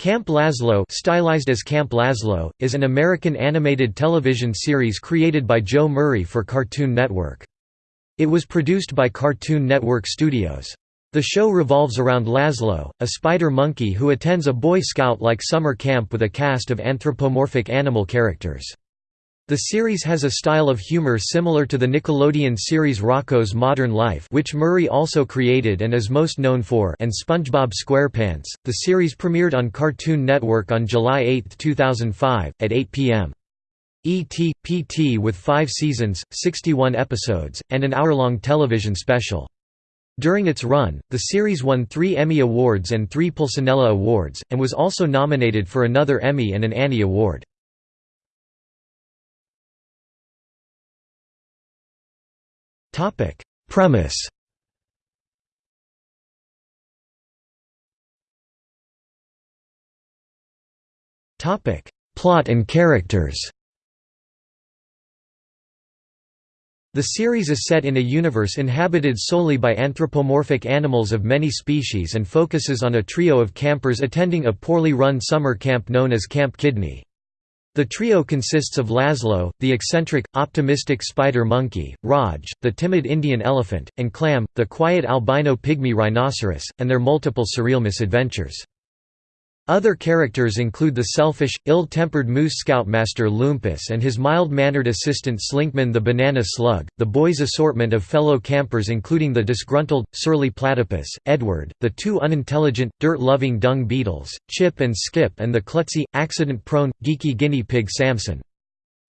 Camp Lazlo stylized as Camp Lazlo, is an American animated television series created by Joe Murray for Cartoon Network. It was produced by Cartoon Network Studios. The show revolves around Lazlo, a spider monkey who attends a Boy Scout-like summer camp with a cast of anthropomorphic animal characters. The series has a style of humor similar to the Nickelodeon series Rocko's Modern Life which Murray also created and is most known for and SpongeBob SquarePants. The series premiered on Cartoon Network on July 8, 2005, at 8 p.m. ET, PT with five seasons, 61 episodes, and an hour-long television special. During its run, the series won three Emmy Awards and three Pulcinella Awards, and was also nominated for another Emmy and an Annie Award. Topic. Premise. Topic. Plot and characters. The series is set in a universe inhabited solely by anthropomorphic animals of many species and focuses on a trio of campers attending a poorly run summer camp known as Camp Kidney. The trio consists of Lazlo, the eccentric, optimistic spider monkey, Raj, the timid Indian elephant, and Clam, the quiet albino pygmy rhinoceros, and their multiple surreal misadventures. Other characters include the selfish, ill-tempered moose scoutmaster Lumpus and his mild-mannered assistant Slinkman the banana slug, the boys' assortment of fellow campers including the disgruntled, surly platypus, Edward, the two unintelligent, dirt-loving dung beetles, Chip and Skip and the klutzy, accident-prone, geeky guinea pig Samson.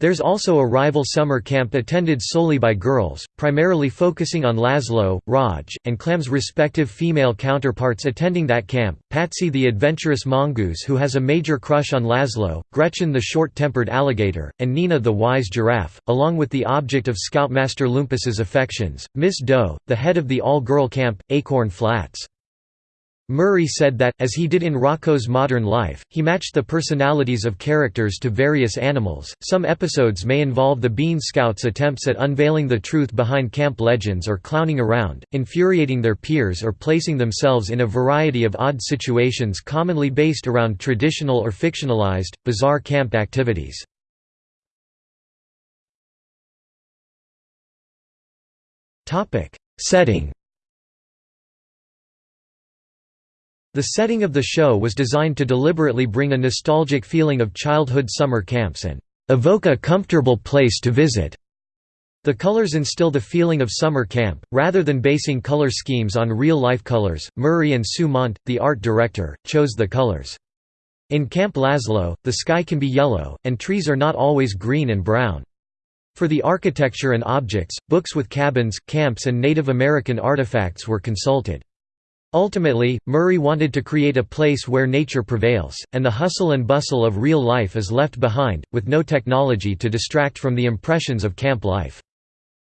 There's also a rival summer camp attended solely by girls, primarily focusing on Lazlo, Raj, and Clam's respective female counterparts attending that camp, Patsy the adventurous mongoose who has a major crush on Lazlo, Gretchen the short-tempered alligator, and Nina the wise giraffe, along with the object of Scoutmaster Lumpus's affections, Miss Doe, the head of the all-girl camp, Acorn Flats. Murray said that, as he did in Rocko's Modern Life, he matched the personalities of characters to various animals. Some episodes may involve the Bean Scouts' attempts at unveiling the truth behind camp legends or clowning around, infuriating their peers or placing themselves in a variety of odd situations commonly based around traditional or fictionalized, bizarre camp activities. Setting The setting of the show was designed to deliberately bring a nostalgic feeling of childhood summer camps and evoke a comfortable place to visit. The colors instill the feeling of summer camp, rather than basing color schemes on real-life colors. Murray and Sue Mondt, the art director, chose the colors. In Camp Lazlo, the sky can be yellow, and trees are not always green and brown. For the architecture and objects, books with cabins, camps and Native American artifacts were consulted. Ultimately, Murray wanted to create a place where nature prevails, and the hustle and bustle of real life is left behind, with no technology to distract from the impressions of camp life.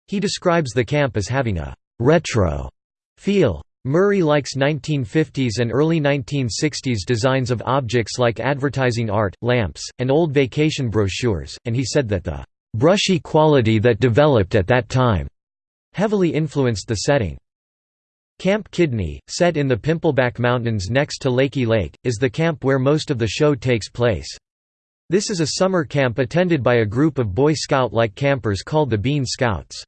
He describes the camp as having a «retro» feel. Murray likes 1950s and early 1960s designs of objects like advertising art, lamps, and old vacation brochures, and he said that the «brushy quality that developed at that time» heavily influenced the setting. Camp Kidney, set in the Pimpleback Mountains next to Leaky Lake, is the camp where most of the show takes place. This is a summer camp attended by a group of Boy Scout-like campers called the Bean Scouts.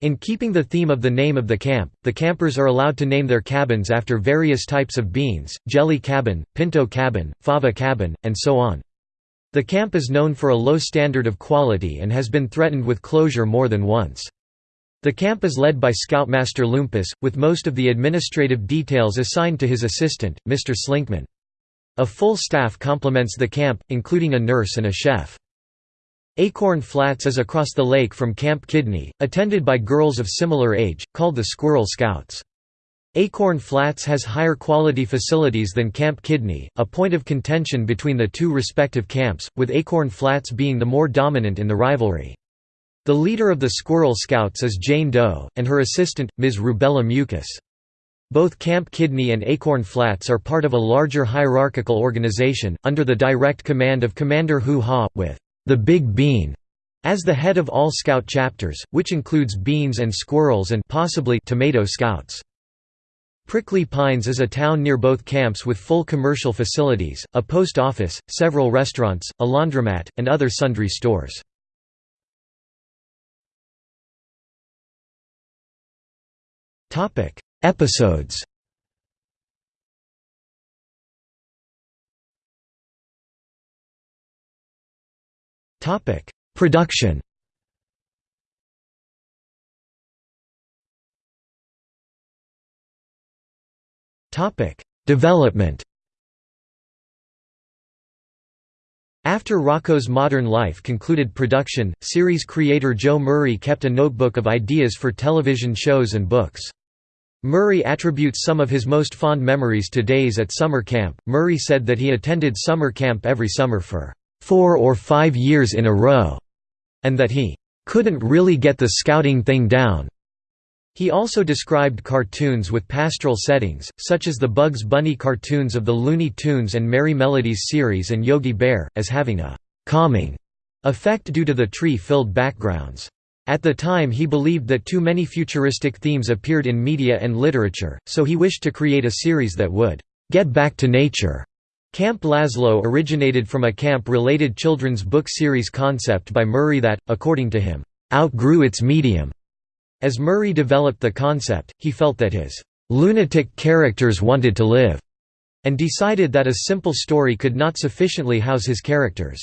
In keeping the theme of the name of the camp, the campers are allowed to name their cabins after various types of beans, jelly cabin, pinto cabin, fava cabin, and so on. The camp is known for a low standard of quality and has been threatened with closure more than once. The camp is led by Scoutmaster Lumpus, with most of the administrative details assigned to his assistant, Mr. Slinkman. A full staff complements the camp, including a nurse and a chef. Acorn Flats is across the lake from Camp Kidney, attended by girls of similar age, called the Squirrel Scouts. Acorn Flats has higher quality facilities than Camp Kidney, a point of contention between the two respective camps, with Acorn Flats being the more dominant in the rivalry. The leader of the Squirrel Scouts is Jane Doe, and her assistant, Ms. Rubella Mucus. Both Camp Kidney and Acorn Flats are part of a larger hierarchical organization, under the direct command of Commander Hoo Ha, with the Big Bean as the head of all Scout chapters, which includes beans and squirrels and possibly tomato scouts. Prickly Pines is a town near both camps with full commercial facilities, a post office, several restaurants, a laundromat, and other sundry stores. Episodes. Topic. Production. Topic. Development After Rocko's Modern Life concluded production, series creator Joe Murray kept a notebook of ideas for television shows and books. Murray attributes some of his most fond memories to days at summer camp. Murray said that he attended summer camp every summer for four or five years in a row, and that he couldn't really get the scouting thing down. He also described cartoons with pastoral settings, such as the Bugs Bunny cartoons of the Looney Tunes and Merrie Melodies series and Yogi Bear, as having a «calming» effect due to the tree-filled backgrounds. At the time he believed that too many futuristic themes appeared in media and literature, so he wished to create a series that would «get back to nature». Camp Lazlo originated from a camp-related children's book series concept by Murray that, according to him, «outgrew its medium» As Murray developed the concept, he felt that his lunatic characters wanted to live, and decided that a simple story could not sufficiently house his characters.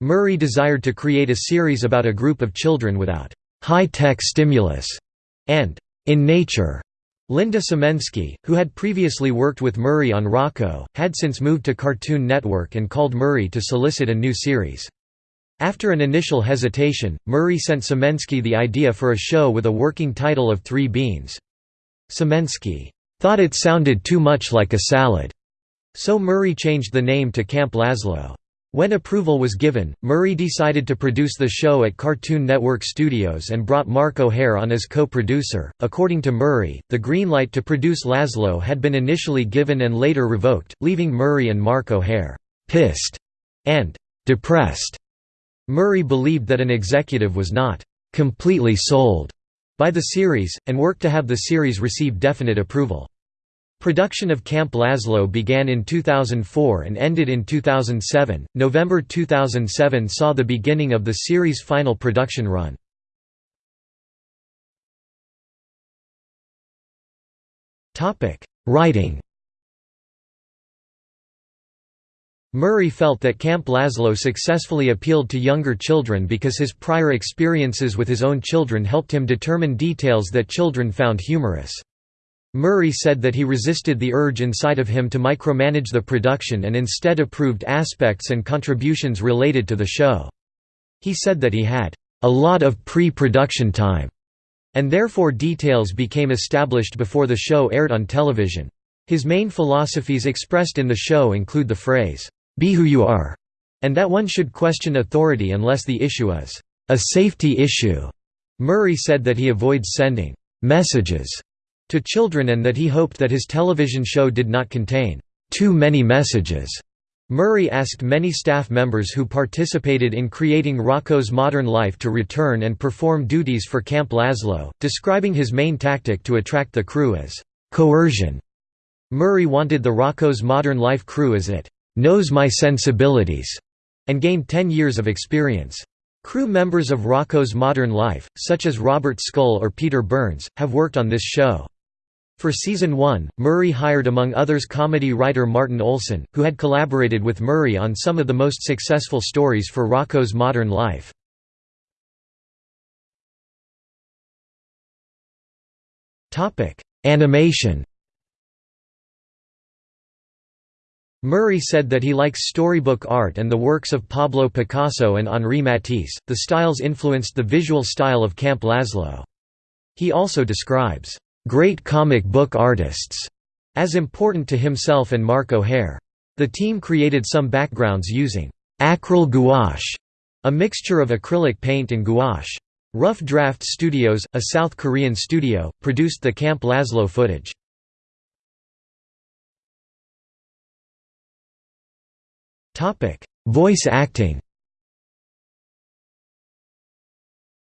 Murray desired to create a series about a group of children without high-tech stimulus and in nature. Linda Simensky, who had previously worked with Murray on Rocko, had since moved to Cartoon Network and called Murray to solicit a new series. After an initial hesitation, Murray sent Simensky the idea for a show with a working title of Three Beans. Simensky thought it sounded too much like a salad, so Murray changed the name to Camp Lazlo. When approval was given, Murray decided to produce the show at Cartoon Network Studios and brought Mark O'Hare on as co-producer. According to Murray, the green light to produce Lazlo had been initially given and later revoked, leaving Murray and Mark O'Hare pissed and depressed. Murray believed that an executive was not «completely sold» by the series, and worked to have the series receive definite approval. Production of Camp Lazlo began in 2004 and ended in 2007. November 2007 saw the beginning of the series' final production run. Topic: Writing. Murray felt that Camp Lazlo successfully appealed to younger children because his prior experiences with his own children helped him determine details that children found humorous. Murray said that he resisted the urge inside of him to micromanage the production and instead approved aspects and contributions related to the show. He said that he had a lot of pre-production time, and therefore details became established before the show aired on television. His main philosophies expressed in the show include the phrase, be who you are, and that one should question authority unless the issue is a safety issue. Murray said that he avoids sending messages to children and that he hoped that his television show did not contain too many messages. Murray asked many staff members who participated in creating Rocko's modern life to return and perform duties for Camp Lazlo, describing his main tactic to attract the crew as coercion. Murray wanted the Rocko's modern life crew as it knows my sensibilities, and gained 10 years of experience. Crew members of Rocko's Modern Life, such as Robert Scull or Peter Burns, have worked on this show. For season 1, Murray hired among others comedy writer Martin Olson, who had collaborated with Murray on some of the most successful stories for Rocko's Modern Life. Animation Murray said that he likes storybook art and the works of Pablo Picasso and Henri Matisse. The styles influenced the visual style of Camp Lazlo. He also describes great comic book artists as important to himself and Mark O'Hare. The team created some backgrounds using acryl gouache, a mixture of acrylic paint and gouache. Rough Draft Studios, a South Korean studio, produced the Camp Lazlo footage. Topic: Voice acting.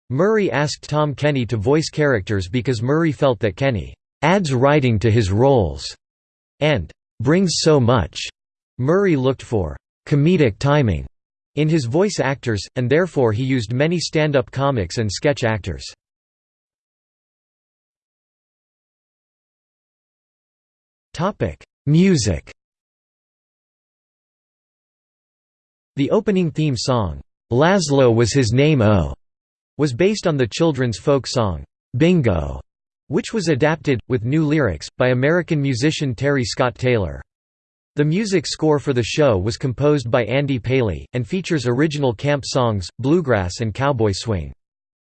Murray asked Tom Kenny to voice characters because Murray felt that Kenny adds writing to his roles, and brings so much. Murray looked for comedic timing in his voice actors, and therefore he used many stand-up comics and sketch actors. Music The opening theme song, "'Lazlo was his name oh' was based on the children's folk song, "'Bingo' which was adapted, with new lyrics, by American musician Terry Scott Taylor. The music score for the show was composed by Andy Paley, and features original camp songs, bluegrass and cowboy swing.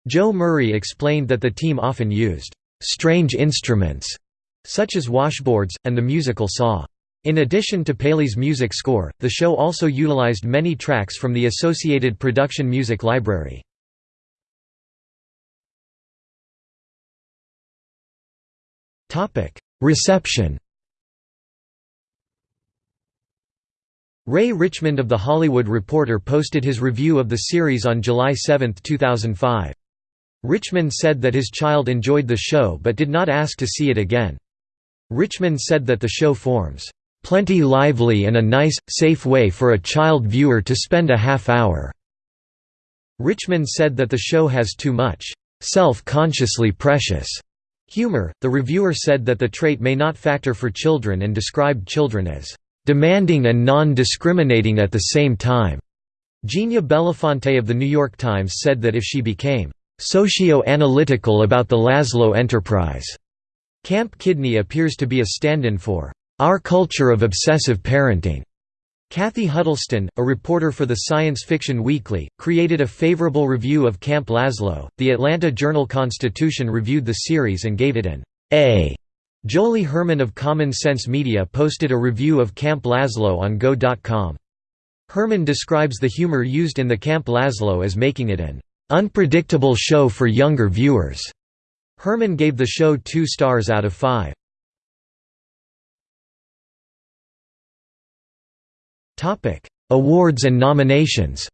Joe Murray explained that the team often used «strange instruments» such as washboards, and the musical saw. In addition to Paley's music score, the show also utilized many tracks from the Associated Production Music Library. Reception Ray Richmond of The Hollywood Reporter posted his review of the series on July 7, 2005. Richmond said that his child enjoyed the show but did not ask to see it again. Richmond said that the show forms, "...plenty lively and a nice, safe way for a child viewer to spend a half hour." Richmond said that the show has too much, "...self-consciously precious." Humor. The reviewer said that the trait may not factor for children and described children as demanding and non-discriminating at the same time. Ginia Bellafante of The New York Times said that if she became socio-analytical about the Lazlo enterprise, Camp Kidney appears to be a stand-in for our culture of obsessive parenting. Kathy Huddleston, a reporter for the Science Fiction Weekly, created a favorable review of Camp Lazlo. The Atlanta Journal-Constitution reviewed the series and gave it an A. Joly Herman of Common Sense Media posted a review of Camp Lazlo on Go.com. Herman describes the humor used in the Camp Lazlo as making it an unpredictable show for younger viewers. Herman gave the show two stars out of five. Topic: Awards and nominations.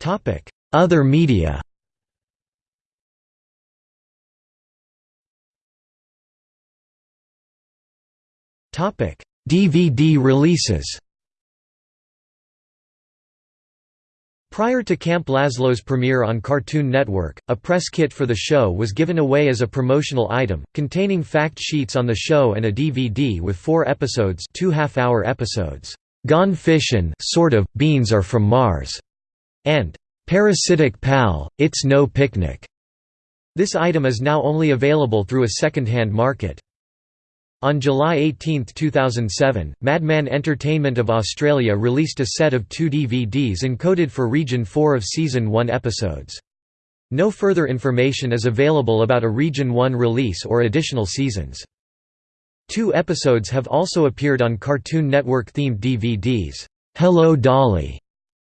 Topic: Other media. Topic: DVD releases. Prior to Camp Lazlo's premiere on Cartoon Network, a press kit for the show was given away as a promotional item, containing fact sheets on the show and a DVD with four episodes two half-hour episodes, "'Gone Fishin' sort of, Beans Are From Mars' and "'Parasitic Pal, It's No Picnic'. This item is now only available through a second-hand market. On July 18, 2007, Madman Entertainment of Australia released a set of two DVDs encoded for Region 4 of Season 1 episodes. No further information is available about a Region 1 release or additional seasons. Two episodes have also appeared on Cartoon Network-themed DVDs. Hello Dolly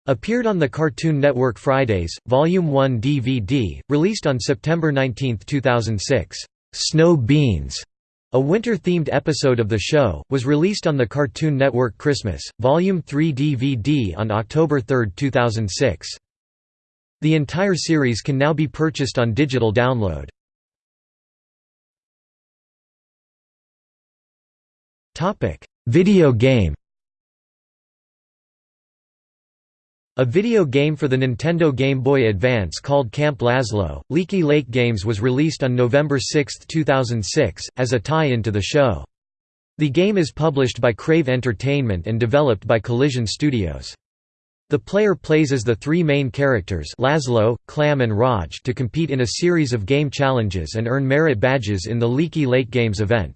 appeared on the Cartoon Network Fridays, Volume 1 DVD, released on September 19, 2006. Snow Beans a winter-themed episode of the show, was released on the Cartoon Network Christmas, Volume 3 DVD on October 3, 2006. The entire series can now be purchased on digital download. Video game A video game for the Nintendo Game Boy Advance called Camp Lazlo, Leaky Lake Games was released on November 6, 2006, as a tie-in to the show. The game is published by Crave Entertainment and developed by Collision Studios. The player plays as the three main characters Lazlo, Clam and Raj to compete in a series of game challenges and earn merit badges in the Leaky Lake Games event.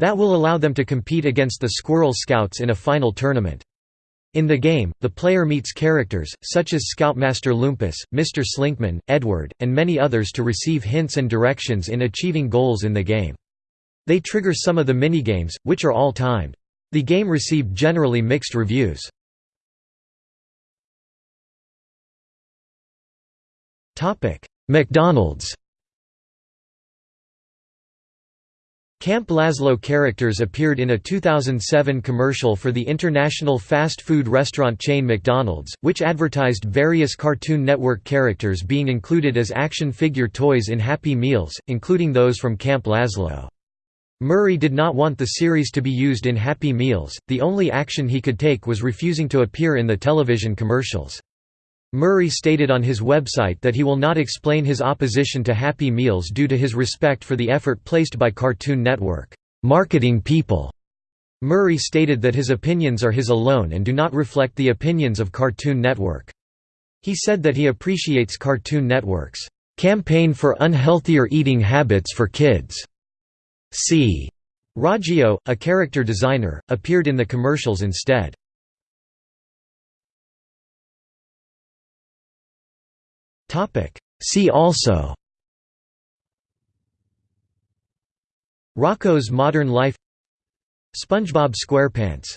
That will allow them to compete against the Squirrel Scouts in a final tournament. In the game, the player meets characters, such as Scoutmaster Lumpus, Mr. Slinkman, Edward, and many others to receive hints and directions in achieving goals in the game. They trigger some of the minigames, which are all timed. The game received generally mixed reviews. McDonald's Camp Lazlo characters appeared in a 2007 commercial for the international fast food restaurant chain McDonald's, which advertised various Cartoon Network characters being included as action figure toys in Happy Meals, including those from Camp Lazlo. Murray did not want the series to be used in Happy Meals, the only action he could take was refusing to appear in the television commercials. Murray stated on his website that he will not explain his opposition to Happy Meals due to his respect for the effort placed by Cartoon Network marketing people. Murray stated that his opinions are his alone and do not reflect the opinions of Cartoon Network. He said that he appreciates Cartoon Network's campaign for unhealthier eating habits for kids. C. Raggio, a character designer, appeared in the commercials instead. See also. Rocko's Modern Life. SpongeBob SquarePants